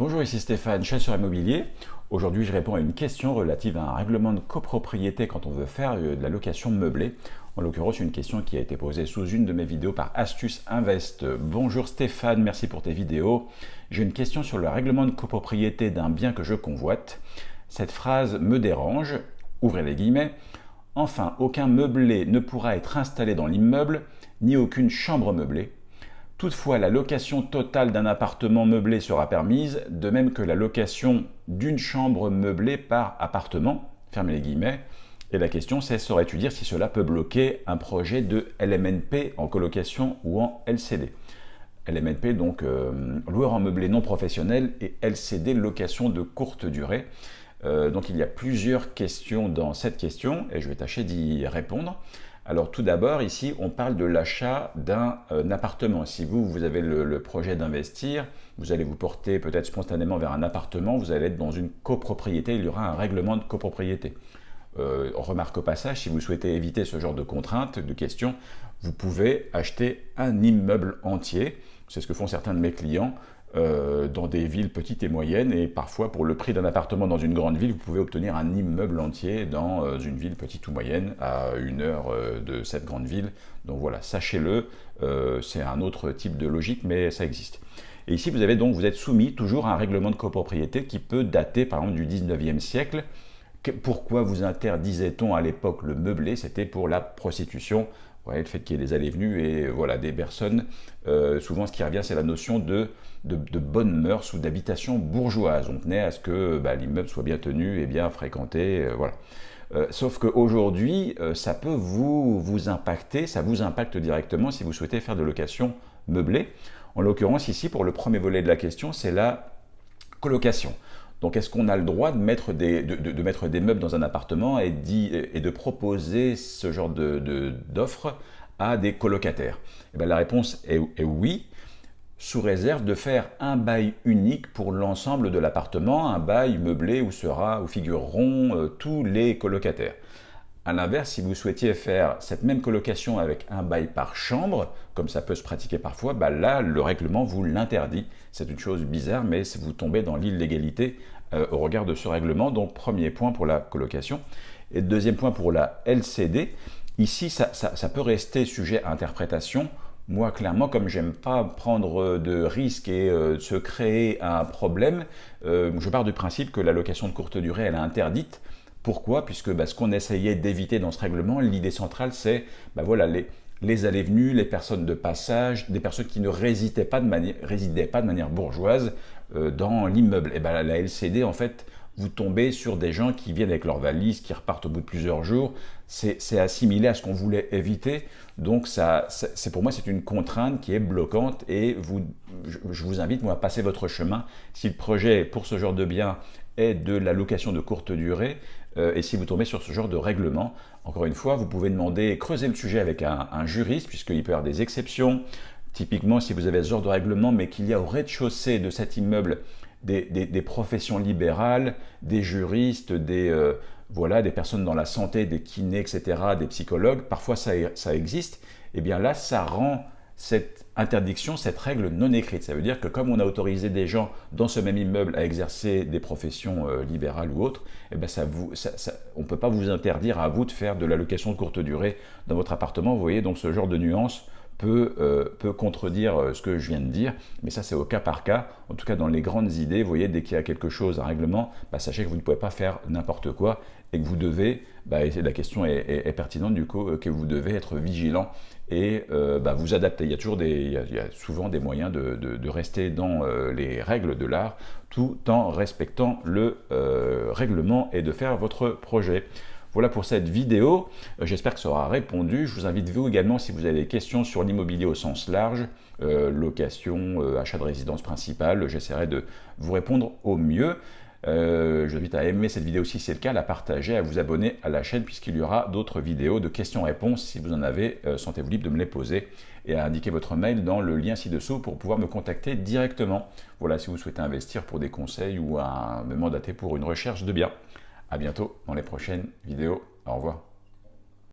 Bonjour, ici Stéphane, chasseur immobilier. Aujourd'hui, je réponds à une question relative à un règlement de copropriété quand on veut faire euh, de la location meublée. En l'occurrence, une question qui a été posée sous une de mes vidéos par Astuce Invest. Bonjour Stéphane, merci pour tes vidéos. J'ai une question sur le règlement de copropriété d'un bien que je convoite. Cette phrase me dérange, ouvrez les guillemets. Enfin, aucun meublé ne pourra être installé dans l'immeuble, ni aucune chambre meublée. Toutefois, la location totale d'un appartement meublé sera permise, de même que la location d'une chambre meublée par appartement, fermez les guillemets. Et la question c'est, saurais-tu dire si cela peut bloquer un projet de LMNP en colocation ou en LCD LMNP, donc euh, loueur en meublé non professionnel, et LCD, location de courte durée. Euh, donc il y a plusieurs questions dans cette question, et je vais tâcher d'y répondre. Alors tout d'abord, ici, on parle de l'achat d'un euh, appartement. Si vous, vous avez le, projet d'investir, vous allez vous porter peut-être spontanément vers un appartement, vous allez être dans une copropriété, il y aura un règlement de copropriété. Euh, remarque au passage, si vous souhaitez éviter ce genre de contraintes, de questions, vous pouvez acheter un immeuble entier. C'est ce que font certains de mes clients. Euh, dans des villes petites et moyennes et parfois pour le prix d'un appartement dans une grande ville, vous pouvez obtenir un immeuble entier dans euh, une ville petite ou moyenne à une heure euh, de cette grande ville. Donc voilà, sachez-le, c'est un autre type de logique mais ça existe. Et ici vous avez donc, vous êtes soumis toujours à un règlement de copropriété qui peut dater par exemple du 19e siècle. Pourquoi vous interdisait-on à l'époque le meublé C'était pour la prostitution le fait qu'il y ait des allées-venues et voilà, des personnes. Euh, souvent, ce qui revient, c'est la notion de, de, bonnes mœurs ou d'habitation bourgeoise. On tenait à ce que bah, l'immeuble soit bien tenu et bien fréquenté. Euh, voilà. Euh, sauf qu'aujourd'hui, ça peut vous, vous impacter, ça vous impacte directement si vous souhaitez faire de location meublée. En l'occurrence, ici, pour le premier volet de la question, c'est la colocation. Donc est-ce qu'on a le droit de mettre des, meubles dans un appartement et, de proposer ce genre d'offres à des colocataires? Eh bien, La réponse est, oui, sous réserve de faire un bail unique pour l'ensemble de l'appartement, un bail meublé où, sera, où figureront euh, tous les colocataires. A l'inverse, si vous souhaitiez faire cette même colocation avec un bail par chambre, comme ça peut se pratiquer parfois, bah là, le règlement vous l'interdit. C'est une chose bizarre, mais vous tombez dans l'illégalité euh, au regard de ce règlement. Donc, premier point pour la colocation. Et deuxième point pour la LCD. Ici, ça, peut rester sujet à interprétation. Moi, clairement, comme j'aime pas prendre de risques et euh, se créer un problème, euh, je pars du principe que la location de courte durée, elle est interdite. Pourquoi? Puisque bah, ce qu'on essayait d'éviter dans ce règlement, l'idée centrale, c'est bah, voilà, les, allées-venues, les personnes de passage, des personnes qui ne résidaient pas de manière, bourgeoise euh, dans l'immeuble. Et ben la LCD, en fait, vous tombez sur des gens qui viennent avec leurs valises, qui repartent au bout de plusieurs jours. C'est assimilé à ce qu'on voulait éviter. Donc, ça, c'est pour moi, c'est une contrainte qui est bloquante et vous, je, vous invite, moi, à passer votre chemin. Si le projet pour ce genre de bien est de la location de courte durée, euh, et si vous tombez sur ce genre de règlement, encore une fois, vous pouvez demander, creuser le sujet avec un, juriste, puisqu'il peut y avoir des exceptions. Typiquement, si vous avez ce genre de règlement, mais qu'il y a au rez-de-chaussée de cet immeuble des, professions libérales, des juristes, des, euh, voilà, des personnes dans la santé, des kinés, etc., des psychologues, parfois ça, ça existe, et eh bien là, ça rend cette interdiction, cette règle non écrite. Ça veut dire que comme on a autorisé des gens dans ce même immeuble à exercer des professions euh, libérales ou autres, eh ben ça on ne peut pas vous interdire à vous de faire de la location de courte durée dans votre appartement. Vous voyez, donc ce genre de nuance peut, euh, peut contredire euh, ce que je viens de dire, mais ça c'est au cas par cas. En tout cas, dans les grandes idées, vous voyez, dès qu'il y a quelque chose, un règlement, bah, sachez que vous ne pouvez pas faire n'importe quoi et que vous devez, bah, et la question est, pertinente du coup, que vous devez être vigilant et euh, bah, vous adapter. Il y a toujours des, il y a, souvent des moyens de, rester dans euh, les règles de l'art tout en respectant le euh, règlement et de faire votre projet. Voilà pour cette vidéo, j'espère que ça aura répondu. Je vous invite vous également, si vous avez des questions sur l'immobilier au sens large, location, achat de résidence principale, j'essaierai de vous répondre au mieux. Euh, je vous invite à aimer cette vidéo si c'est le cas, à la partager, à vous abonner à la chaîne puisqu'il y aura d'autres vidéos de questions-réponses. Si vous en avez, euh, sentez-vous libre de me les poser et à indiquer votre mail dans le lien ci-dessous pour pouvoir me contacter directement. Voilà, si vous souhaitez investir pour des conseils ou à me mandater pour une recherche de biens. À bientôt dans les prochaines vidéos. Au revoir.